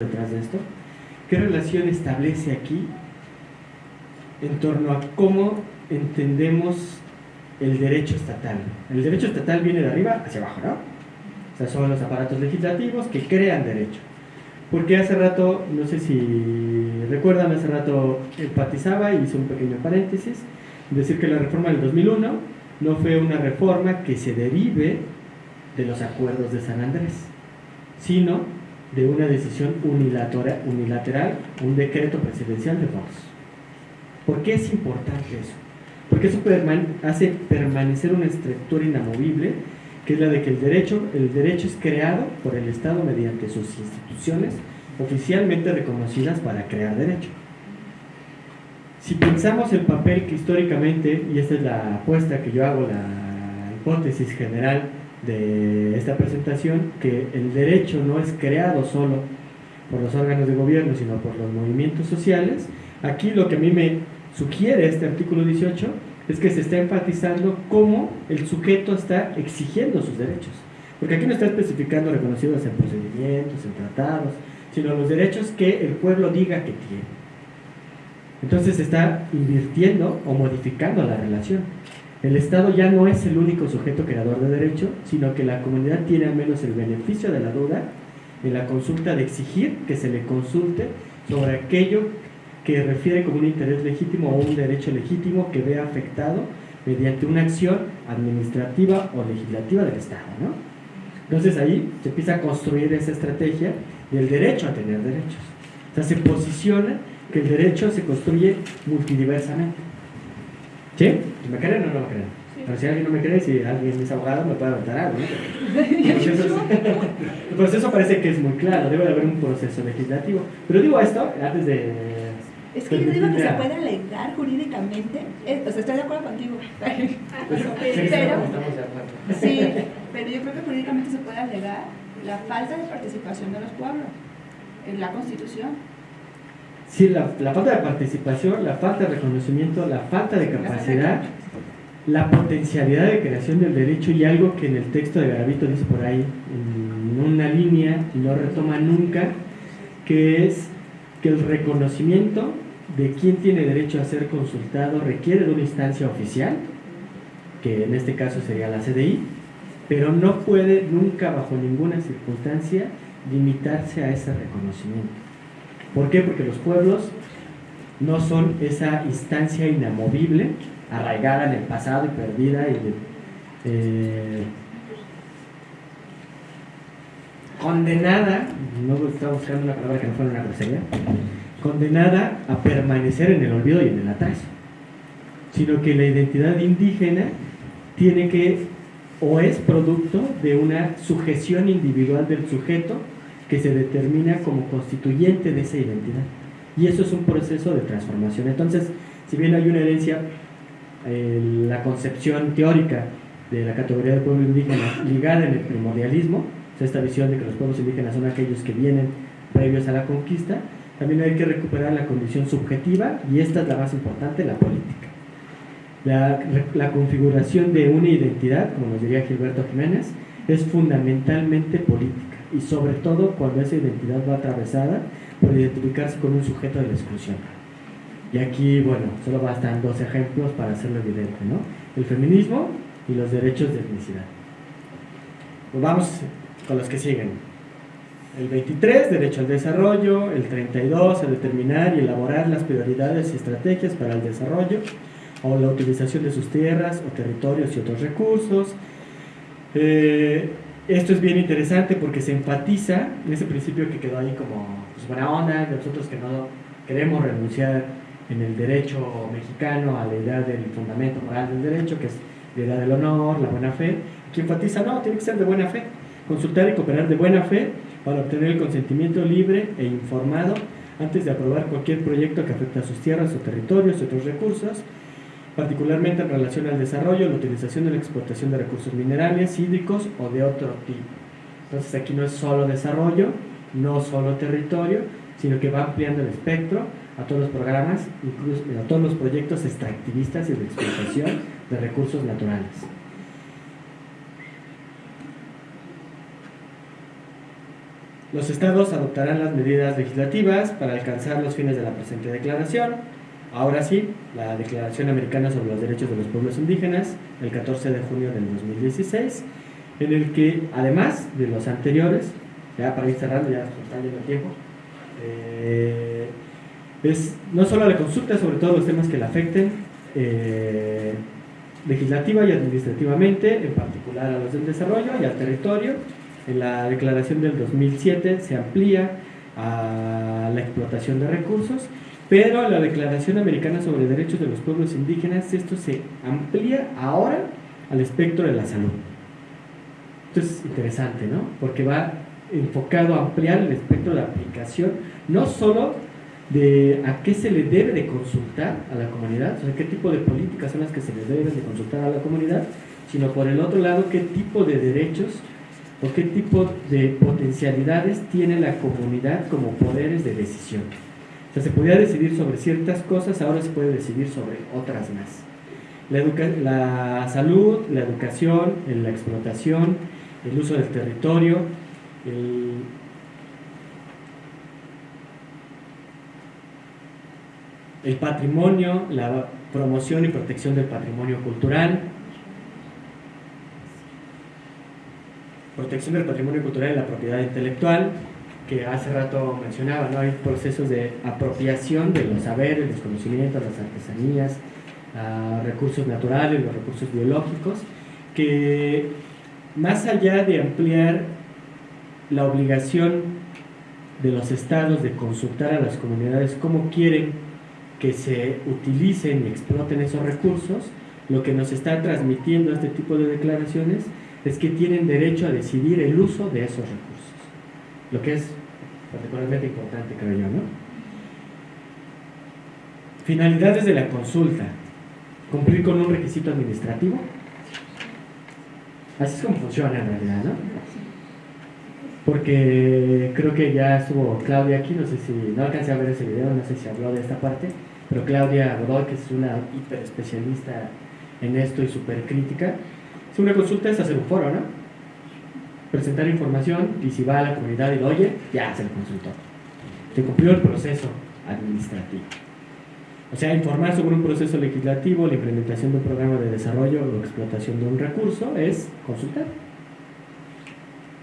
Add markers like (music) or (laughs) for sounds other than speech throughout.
detrás de esto, ¿qué relación establece aquí en torno a cómo entendemos el derecho estatal? El derecho estatal viene de arriba hacia abajo, ¿no? O sea, son los aparatos legislativos que crean derecho. Porque hace rato, no sé si recuerdan, hace rato empatizaba y hice un pequeño paréntesis, decir que la reforma del 2001 no fue una reforma que se derive de los acuerdos de San Andrés, sino de una decisión unilateral, un decreto presidencial de Vox. ¿Por qué es importante eso? Porque eso hace permanecer una estructura inamovible, que es la de que el derecho, el derecho es creado por el Estado mediante sus instituciones oficialmente reconocidas para crear derecho. Si pensamos el papel que históricamente, y esta es la apuesta que yo hago, la hipótesis general de esta presentación que el derecho no es creado solo por los órganos de gobierno, sino por los movimientos sociales. Aquí lo que a mí me sugiere este artículo 18 es que se está enfatizando cómo el sujeto está exigiendo sus derechos. Porque aquí no está especificando reconocidos en procedimientos, en tratados, sino los derechos que el pueblo diga que tiene. Entonces se está invirtiendo o modificando la relación. El Estado ya no es el único sujeto creador de derecho, sino que la comunidad tiene al menos el beneficio de la duda en la consulta de exigir que se le consulte sobre aquello que refiere como un interés legítimo o un derecho legítimo que vea afectado mediante una acción administrativa o legislativa del Estado. Entonces ahí se empieza a construir esa estrategia del derecho a tener derechos. O sea, se posiciona que el derecho se construye multidiversamente. ¿Sí? ¿Me creen o no me creen? Pero si alguien no me cree, si alguien es abogado, me puede aventar algo. ¿no? (laughs) el proceso parece que es muy claro, debe de haber un proceso legislativo. Pero digo esto antes de. Es que yo digo que se puede alegar jurídicamente, o sea, estoy de acuerdo contigo, (laughs) pero, sí, pero yo creo que jurídicamente se puede alegar la falta de participación de los pueblos en la Constitución Sí, la, falta de participación, la falta de reconocimiento, la falta de capacidad, la potencialidad de creación del derecho y algo que en el texto de Garavito dice por ahí, en una línea, y no retoma nunca, que es que el reconocimiento de quién tiene derecho a ser consultado requiere de una instancia oficial, que en este caso sería la CDI, pero no puede nunca bajo ninguna circunstancia limitarse a ese reconocimiento. ¿Por qué? Porque los pueblos no son esa instancia inamovible, arraigada en el pasado y perdida y eh, condenada, no estaba buscando una palabra que no fuera una grosería, condenada a permanecer en el olvido y en el atraso, sino que la identidad indígena tiene que o es producto de una sujeción individual del sujeto que se determina como constituyente de esa identidad. Y eso es un proceso de transformación. Entonces, si bien hay una herencia, eh, la concepción teórica de la categoría de pueblo indígena ligada en el primordialismo, esta visión de que los pueblos indígenas son aquellos que vienen previos a la conquista, también hay que recuperar la condición subjetiva y esta es la más importante, la política. La configuración de una identidad, como nos diría Gilberto Jiménez, es fundamentalmente política y sobre todo cuando esa identidad va atravesada por identificarse con un sujeto de la exclusión. Y aquí, bueno, solo bastan dos ejemplos para hacerlo evidente, ¿no? El feminismo y los derechos de etnicidad. Pues vamos con los que siguen. El 23, derecho al desarrollo. El 32, a determinar y elaborar las prioridades y estrategias para el desarrollo o la utilización de sus tierras o territorios y otros recursos. Eh, esto es bien interesante porque se enfatiza en ese principio que quedó ahí como pues, buena onda, nosotros que no queremos renunciar en el derecho mexicano a la idea del fundamento moral del derecho, que es la idea del honor, la buena fe. Aquí enfatiza, no, tiene que ser de buena fe. Consultar y cooperar de buena fe para obtener el consentimiento libre e informado antes de aprobar cualquier proyecto que afecte a sus tierras o territorios y otros recursos particularmente en relación al desarrollo, la utilización de la explotación de recursos minerales, hídricos o de otro tipo. Entonces aquí no es solo desarrollo, no solo territorio, sino que va ampliando el espectro a todos los programas, incluso a todos los proyectos extractivistas y de explotación de recursos naturales. Los estados adoptarán las medidas legislativas para alcanzar los fines de la presente declaración. Ahora sí, la Declaración Americana sobre los Derechos de los Pueblos Indígenas, el 14 de junio del 2016, en el que, además de los anteriores, ya para ir cerrando, ya está yendo el tiempo, eh, es no solo la consulta sobre todos los temas que le afecten, eh, legislativa y administrativamente, en particular a los del desarrollo y al territorio, en la declaración del 2007 se amplía a la explotación de recursos, pero la Declaración Americana sobre Derechos de los Pueblos Indígenas esto se amplía ahora al espectro de la salud. Esto es interesante, ¿no? Porque va enfocado a ampliar el espectro de aplicación, no solo de a qué se le debe de consultar a la comunidad, o sea, qué tipo de políticas son las que se le deben de consultar a la comunidad, sino por el otro lado, qué tipo de derechos o qué tipo de potencialidades tiene la comunidad como poderes de decisión. O sea, se podía decidir sobre ciertas cosas, ahora se puede decidir sobre otras más. La, salud, la educación, la explotación, el uso del territorio, el, el patrimonio, la promoción y protección del patrimonio cultural, protección del patrimonio cultural y la propiedad intelectual, que hace rato mencionaba, ¿no? hay procesos de apropiación de los saberes, los conocimientos, las artesanías, ah, recursos naturales, los recursos biológicos, que más allá de ampliar la obligación de los estados de consultar a las comunidades cómo quieren que se utilicen y exploten esos recursos, lo que nos está transmitiendo este tipo de declaraciones es que tienen derecho a decidir el uso de esos recursos, lo que es particularmente importante, creo yo, ¿no? Finalidades de la consulta. Cumplir con un requisito administrativo. Así es como funciona en realidad, ¿no? Porque creo que ya estuvo Claudia aquí, no sé si, no alcancé a ver ese video, no sé si habló de esta parte, pero Claudia Godoy, que es una hiper especialista en esto y súper crítica, si una consulta es hacer un foro, ¿no? Presentar información y si va a la comunidad y lo oye, ya se le consultó. Se cumplió el proceso administrativo. O sea, informar sobre un proceso legislativo, la implementación de un programa de desarrollo o explotación de un recurso es consultar.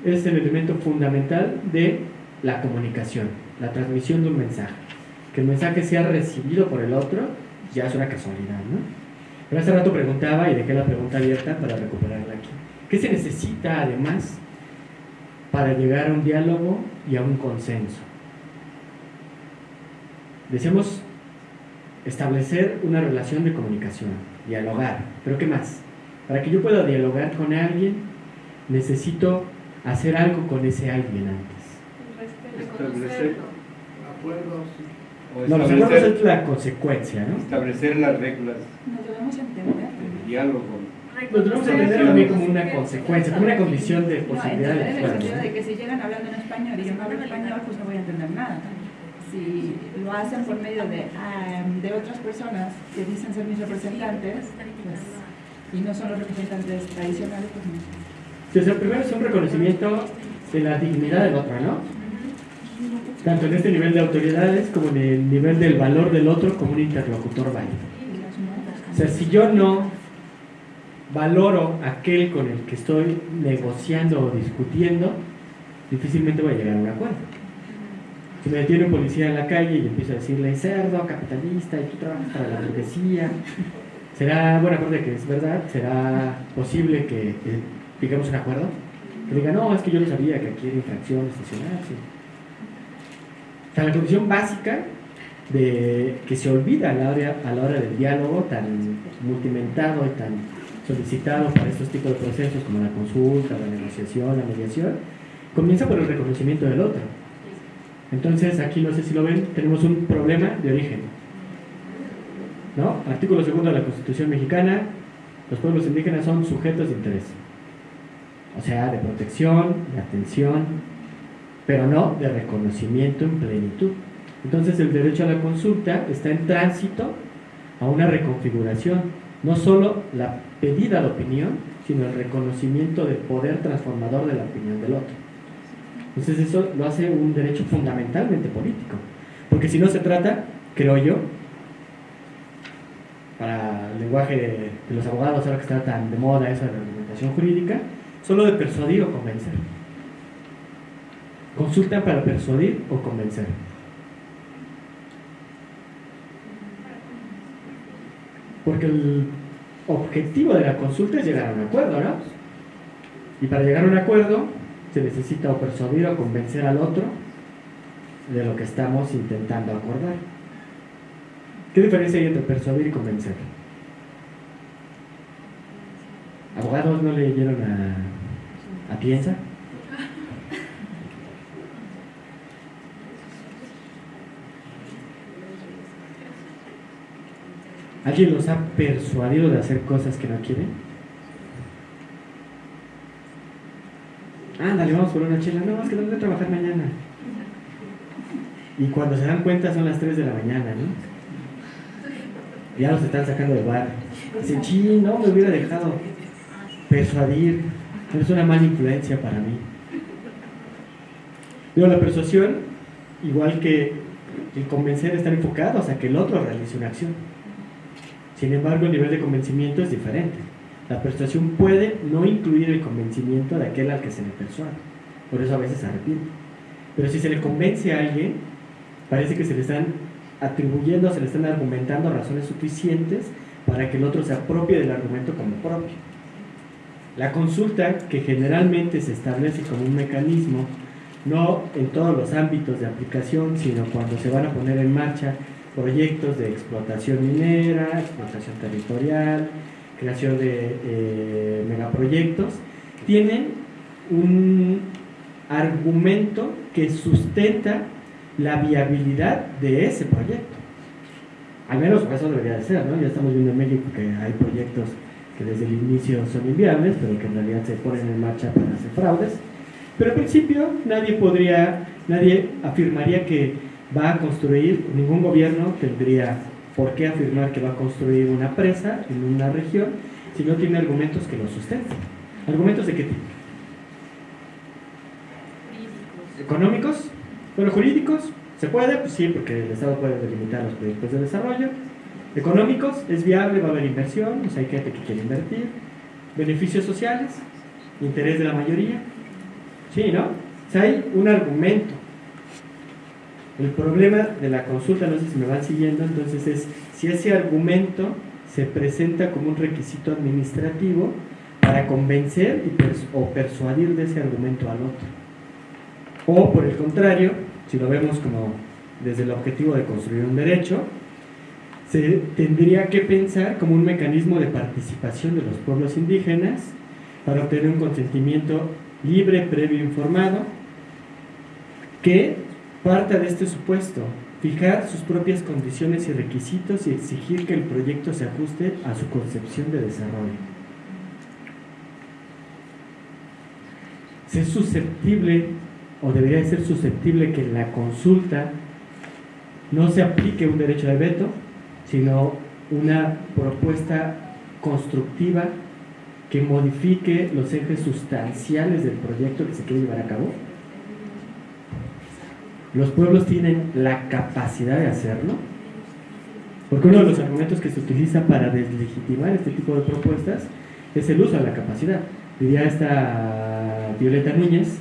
Es el elemento fundamental de la comunicación, la transmisión de un mensaje. Que el mensaje sea recibido por el otro ya es una casualidad, ¿no? Pero hace rato preguntaba y dejé la pregunta abierta para recuperarla aquí. ¿Qué se necesita además para llegar a un diálogo y a un consenso? Decíamos establecer una relación de comunicación, dialogar. ¿Pero qué más? Para que yo pueda dialogar con alguien, necesito hacer algo con ese alguien antes. Establecer acuerdos no, los acuerdos es la consecuencia, ¿no? Establecer las reglas. Nos debemos entender. El diálogo. Nos debemos entender también como una consecuencia, como una condición de posibilidad no, de en el sentido de que si llegan hablando en español y yo no hablo español, pues no voy a entender nada. Si lo hacen por medio de, um, de otras personas que dicen ser mis representantes, pues, y no son los representantes tradicionales, pues no. O sea, primero es un reconocimiento de la dignidad del otro, ¿no? tanto en este nivel de autoridades como en el nivel del valor del otro como un interlocutor válido. O sea, si yo no valoro aquel con el que estoy negociando o discutiendo, difícilmente voy a llegar a un acuerdo. Si me detiene un policía en la calle y empiezo a decirle cerdo, capitalista, y tú trabajas para la burguesía, será, bueno, aparte que es verdad, será posible que, digamos un acuerdo, que diga, no, es que yo no sabía que aquí era infracción estacionarse sea, la condición básica de que se olvida a la, hora, a la hora del diálogo tan multimentado y tan solicitado para estos tipos de procesos como la consulta, la negociación, la mediación, comienza por el reconocimiento del otro. Entonces, aquí no sé si lo ven, tenemos un problema de origen. ¿No? Artículo segundo de la Constitución mexicana, los pueblos indígenas son sujetos de interés. O sea, de protección, de atención, pero no de reconocimiento en plenitud. Entonces el derecho a la consulta está en tránsito a una reconfiguración, no solo la pedida de opinión, sino el reconocimiento del poder transformador de la opinión del otro. Entonces eso lo hace un derecho fundamentalmente político. Porque si no se trata, creo yo, para el lenguaje de los abogados, ahora que está tan de moda esa argumentación jurídica, solo de persuadir o convencer. Consulta para persuadir o convencer. Porque el objetivo de la consulta es llegar a un acuerdo, ¿no? Y para llegar a un acuerdo se necesita o persuadir o convencer al otro de lo que estamos intentando acordar. ¿Qué diferencia hay entre persuadir y convencer? ¿Abogados no leyeron a, a Piensa? ¿Alguien los ha persuadido de hacer cosas que no quieren? Ándale, vamos por una chela. No, es que tengo que trabajar mañana. Y cuando se dan cuenta son las 3 de la mañana, ¿no? Ya los están sacando del bar. Dicen, sí, no, me hubiera dejado persuadir. Es una mala influencia para mí. Digo, la persuasión, igual que el convencer, están enfocados a que el otro realice una acción. Sin embargo, el nivel de convencimiento es diferente. La persuasión puede no incluir el convencimiento de aquel al que se le persuade. Por eso a veces se arrepiente. Pero si se le convence a alguien, parece que se le están atribuyendo, se le están argumentando razones suficientes para que el otro se apropie del argumento como propio. La consulta, que generalmente se establece como un mecanismo, no en todos los ámbitos de aplicación, sino cuando se van a poner en marcha proyectos de explotación minera, explotación territorial, creación de eh, megaproyectos, tienen un argumento que sustenta la viabilidad de ese proyecto. Al menos eso debería de ser, ¿no? Ya estamos viendo en México que hay proyectos que desde el inicio son inviables, pero que en realidad se ponen en marcha para hacer fraudes. Pero al principio nadie podría, nadie afirmaría que va a construir, ningún gobierno tendría por qué afirmar que va a construir una presa en una región si no tiene argumentos que lo sustenten. ¿Argumentos de qué tipo? ¿Económicos? Bueno, jurídicos, ¿se puede? Pues sí, porque el Estado puede delimitar los proyectos de desarrollo. Económicos, es viable, va a haber inversión, hay gente que quiere invertir. Beneficios sociales, interés de la mayoría. Sí, ¿no? O sea, hay un argumento. El problema de la consulta, no sé si me van siguiendo, entonces es si ese argumento se presenta como un requisito administrativo para convencer o persuadir de ese argumento al otro. O por el contrario, si lo vemos como desde el objetivo de construir un derecho, se tendría que pensar como un mecanismo de participación de los pueblos indígenas para obtener un consentimiento libre, previo, informado, que parta de este supuesto, fijar sus propias condiciones y requisitos y exigir que el proyecto se ajuste a su concepción de desarrollo. Ser susceptible o debería ser susceptible que en la consulta no se aplique un derecho de veto, sino una propuesta constructiva que modifique los ejes sustanciales del proyecto que se quiere llevar a cabo. Los pueblos tienen la capacidad de hacerlo, porque uno de los argumentos que se utiliza para deslegitimar este tipo de propuestas es el uso de la capacidad. Diría esta Violeta Núñez,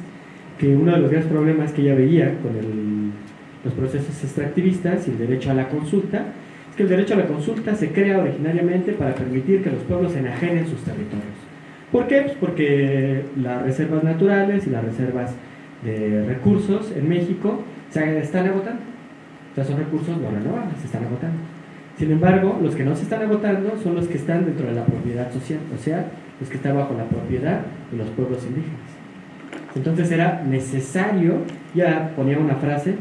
que uno de los grandes problemas que ella veía con los procesos extractivistas y el derecho a la consulta es que el derecho a la consulta se crea originariamente para permitir que los pueblos enajenen sus territorios. ¿Por qué? Pues porque las reservas naturales y las reservas de recursos en México están agotando. O sea, son recursos no renovables, se están agotando. Sin embargo, los que no se están agotando son los que están dentro de la propiedad social, o sea, los que están bajo la propiedad de los pueblos indígenas. Entonces era necesario, ya ponía una frase,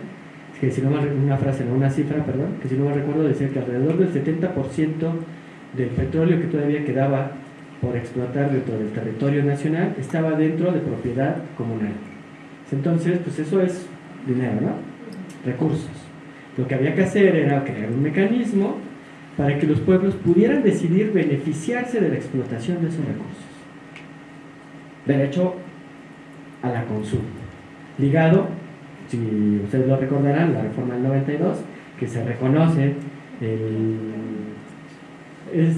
que si no una frase, no una cifra, perdón, que si no me recuerdo decía que alrededor del 70% del petróleo que todavía quedaba por explotar dentro del territorio nacional estaba dentro de propiedad comunal. Entonces, pues eso es dinero, ¿no? Recursos. Lo que había que hacer era crear un mecanismo para que los pueblos pudieran decidir beneficiarse de la explotación de esos recursos. Derecho a la consulta. ligado, si ustedes lo recordarán, la reforma del 92, que se reconoce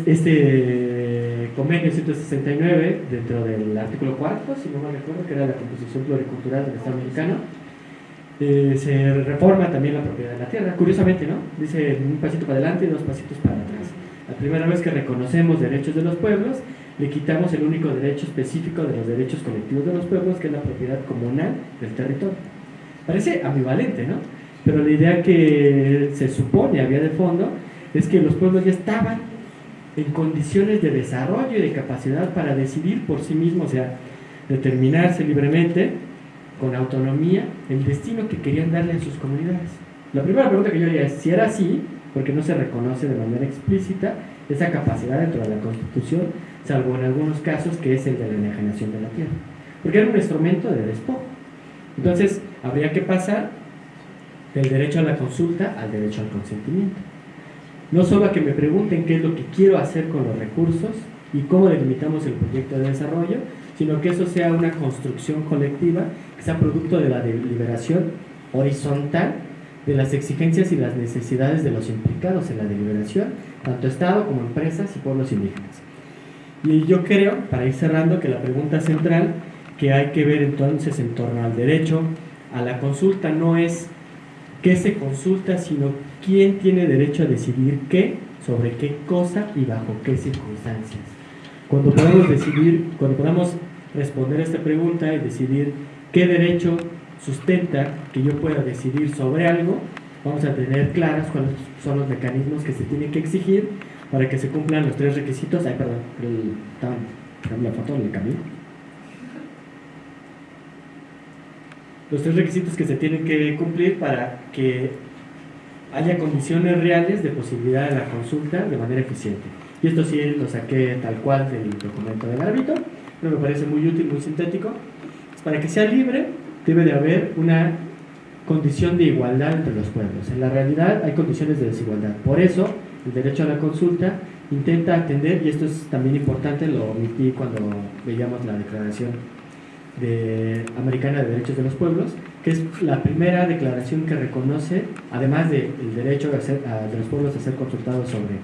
este convenio 169 dentro del artículo 4, si no me recuerdo, que era la composición pluricultural del Estado mexicano, eh, se reforma también la propiedad de la tierra. Curiosamente, ¿no? Dice un pasito para adelante y dos pasitos para atrás. La primera vez que reconocemos derechos de los pueblos, le quitamos el único derecho específico de los derechos colectivos de los pueblos, que es la propiedad comunal del territorio. Parece ambivalente, ¿no? Pero la idea que se supone había de fondo es que los pueblos ya estaban en condiciones de desarrollo y de capacidad para decidir por sí mismos, o sea, determinarse libremente, con autonomía, el destino que querían darle a sus comunidades. La primera pregunta que yo haría es si era así, porque no se reconoce de manera explícita esa capacidad dentro de la Constitución, salvo en algunos casos que es el de la enajenación de la tierra, porque era un instrumento de despojo. Entonces, habría que pasar del derecho a la consulta al derecho al consentimiento. No solo a que me pregunten qué es lo que quiero hacer con los recursos y cómo delimitamos el proyecto de desarrollo, sino que eso sea una construcción colectiva, que sea producto de la deliberación horizontal de las exigencias y las necesidades de los implicados en la deliberación, tanto Estado como empresas y pueblos indígenas. Y yo creo, para ir cerrando, que la pregunta central que hay que ver entonces en torno al derecho a la consulta no es qué se consulta, sino quién tiene derecho a decidir qué, sobre qué cosa y bajo qué circunstancias. Cuando podamos decidir, cuando podamos responder a esta pregunta y decidir qué derecho sustenta que yo pueda decidir sobre algo, vamos a tener claras cuáles son los mecanismos que se tienen que exigir para que se cumplan los tres requisitos. Ay, perdón, el, la foto el camino. los tres requisitos que se tienen que cumplir para que haya condiciones reales de posibilidad de la consulta de manera eficiente. Y esto sí lo saqué tal cual del documento del árbitro, pero me parece muy útil, muy sintético. Para que sea libre debe de haber una condición de igualdad entre los pueblos. En la realidad hay condiciones de desigualdad. Por eso el derecho a la consulta intenta atender, y esto es también importante, lo omití cuando veíamos la declaración de, Americana de Derechos de los Pueblos, que es la primera declaración que reconoce, además del derecho de, de los pueblos a ser consultados sobre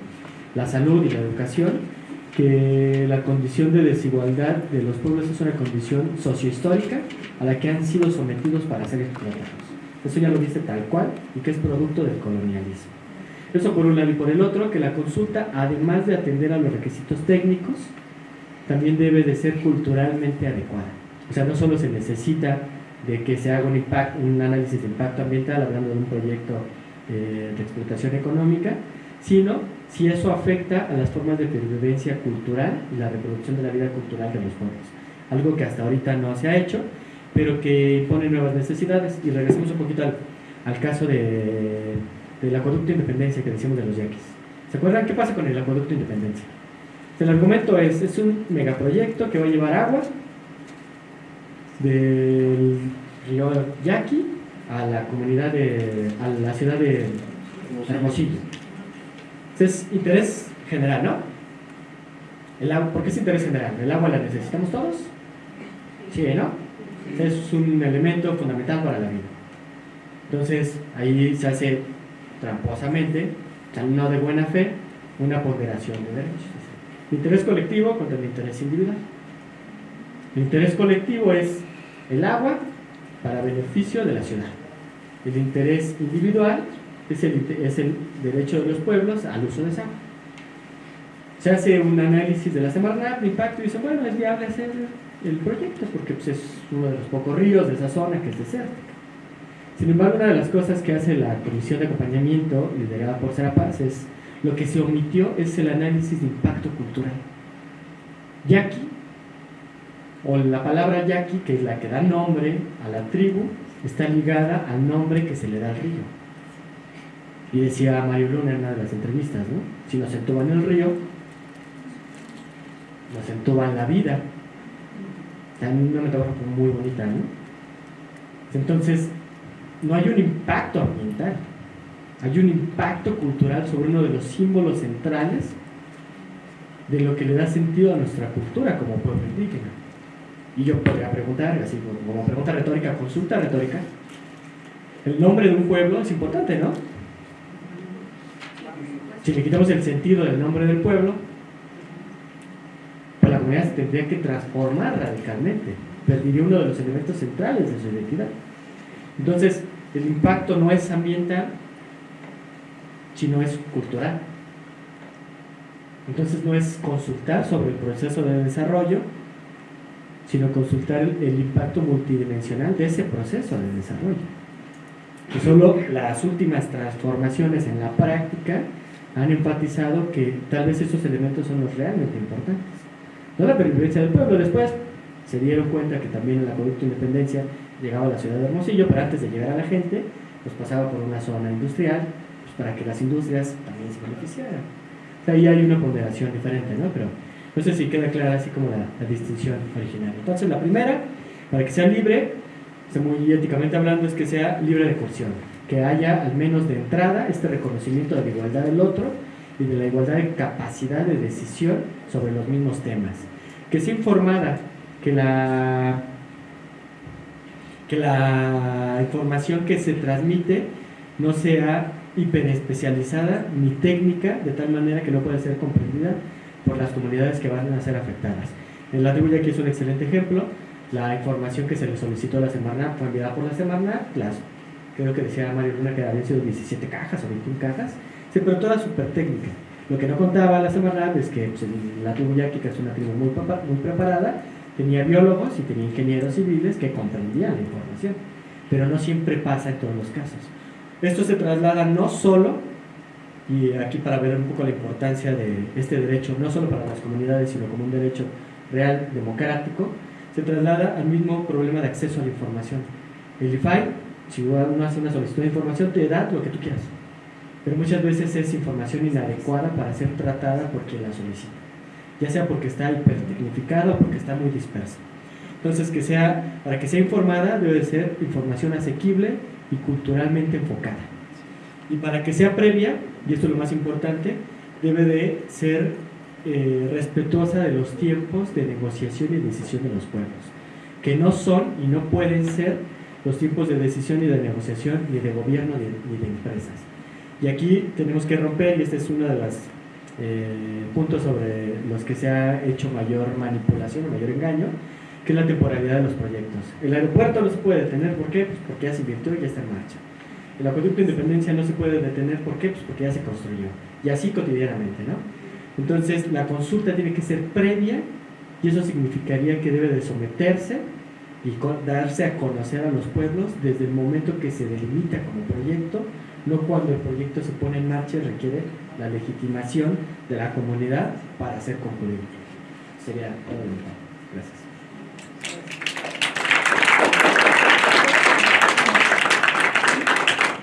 la salud y la educación, que la condición de desigualdad de los pueblos es una condición sociohistórica a la que han sido sometidos para ser explotados. Eso ya lo dice tal cual y que es producto del colonialismo. Eso por un lado y por el otro, que la consulta, además de atender a los requisitos técnicos, también debe de ser culturalmente adecuada. O sea, no solo se necesita de que se haga un, impacto, un análisis de impacto ambiental, hablando de un proyecto eh, de explotación económica, sino si eso afecta a las formas de pervivencia cultural y la reproducción de la vida cultural de los pueblos. Algo que hasta ahorita no se ha hecho, pero que pone nuevas necesidades. Y regresemos un poquito al, caso de, del acueducto Independencia que decimos de los yaquis. ¿Se acuerdan qué pasa con el acueducto Independencia? El argumento es, es un megaproyecto que va a llevar agua del río Yaqui a la comunidad de, a la ciudad de Hermosillo. Es interés general, ¿no? El agua, ¿Por qué es interés general? ¿El agua la necesitamos todos? Sí, ¿no? Es un elemento fundamental para la vida. Entonces, ahí se hace tramposamente, no de buena fe, una ponderación de derechos. interés colectivo contra el interés individual. El interés colectivo es el agua para beneficio de la ciudad. El interés individual es el, derecho de los pueblos al uso de esa. Se hace un análisis de la Semarnat de impacto y dice, bueno, es viable hacer el proyecto porque pues, es uno de los pocos ríos de esa zona que es desértica. Sin embargo, una de las cosas que hace la Comisión de Acompañamiento, liderada por Serapaz, es lo que se omitió es el análisis de impacto cultural. Y aquí o la palabra yaqui, que es la que da nombre a la tribu, está ligada al nombre que se le da al río. Y decía Mario Luna en una de las entrevistas, ¿no? Si nos entuban el río, nos entuban la vida. También una metáfora muy bonita, ¿no? Entonces, no hay un impacto ambiental, hay un impacto cultural sobre uno de los símbolos centrales de lo que le da sentido a nuestra cultura como pueblo indígena. Y yo podría preguntar, así como pregunta retórica, consulta retórica, el nombre de un pueblo es importante, ¿no? Si le quitamos el sentido del nombre del pueblo, pues la comunidad se tendría que transformar radicalmente. Perdería uno de los elementos centrales de su identidad. Entonces, el impacto no es ambiental, sino es cultural. Entonces no es consultar sobre el proceso de desarrollo, sino consultar el, impacto multidimensional de ese proceso de desarrollo. Que solo las últimas transformaciones en la práctica han enfatizado que tal vez esos elementos son los realmente importantes. No la pervivencia del pueblo, después se dieron cuenta que también el acueducto Independencia llegaba a la ciudad de Hermosillo, pero antes de llegar a la gente, pues pasaba por una zona industrial, pues para que las industrias también se beneficiaran. ahí hay una ponderación diferente, ¿no? Pero no sé si queda clara así como la, distinción original. Entonces, la primera, para que sea libre, muy éticamente hablando, es que sea libre de coerción, que haya al menos de entrada este reconocimiento de la igualdad del otro y de la igualdad de capacidad de decisión sobre los mismos temas. Que sea informada, que la que la información que se transmite no sea hiperespecializada ni técnica, de tal manera que no pueda ser comprendida por las comunidades que van a ser afectadas. En la tribu aquí es un excelente ejemplo. La información que se le solicitó a la Semarnat fue enviada por la Semarnat, las, creo que decía Mario Luna que habían sido 17 cajas o 21 cajas, sí, pero toda súper técnica. Lo que no contaba la Semarnat es que pues, la tribu yaqui, que es una tribu muy, muy preparada, tenía biólogos y tenía ingenieros civiles que comprendían la información, pero no siempre pasa en todos los casos. Esto se traslada no solo, y aquí para ver un poco la importancia de este derecho, no solo para las comunidades, sino como un derecho real, democrático, se traslada al mismo problema de acceso a la información. El IFAI, si uno hace una solicitud de información, te da lo que tú quieras, pero muchas veces es información inadecuada para ser tratada por quien la solicita ya sea porque está hipertecnificado o porque está muy disperso. Entonces, que sea, para que sea informada debe de ser información asequible y culturalmente enfocada. Y para que sea previa, y esto es lo más importante, debe de ser eh, respetuosa de los tiempos de negociación y decisión de los pueblos, que no son y no pueden ser los tiempos de decisión y de negociación ni de gobierno ni de empresas. Y aquí tenemos que romper, y esta es una de las eh, puntos sobre los que se ha hecho mayor manipulación o mayor engaño, que es la temporalidad de los proyectos. El aeropuerto no se puede detener, ¿por qué? Pues porque ya se invirtió y ya está en marcha. El acueducto de Independencia no se puede detener, ¿por qué? Pues porque ya se construyó. Y así cotidianamente, ¿no? Entonces, la consulta tiene que ser previa y eso significaría que debe de someterse y darse a conocer a los pueblos desde el momento que se delimita como proyecto, no cuando el proyecto se pone en marcha y requiere la legitimación de la comunidad para ser concluido. Sería todo. Gracias.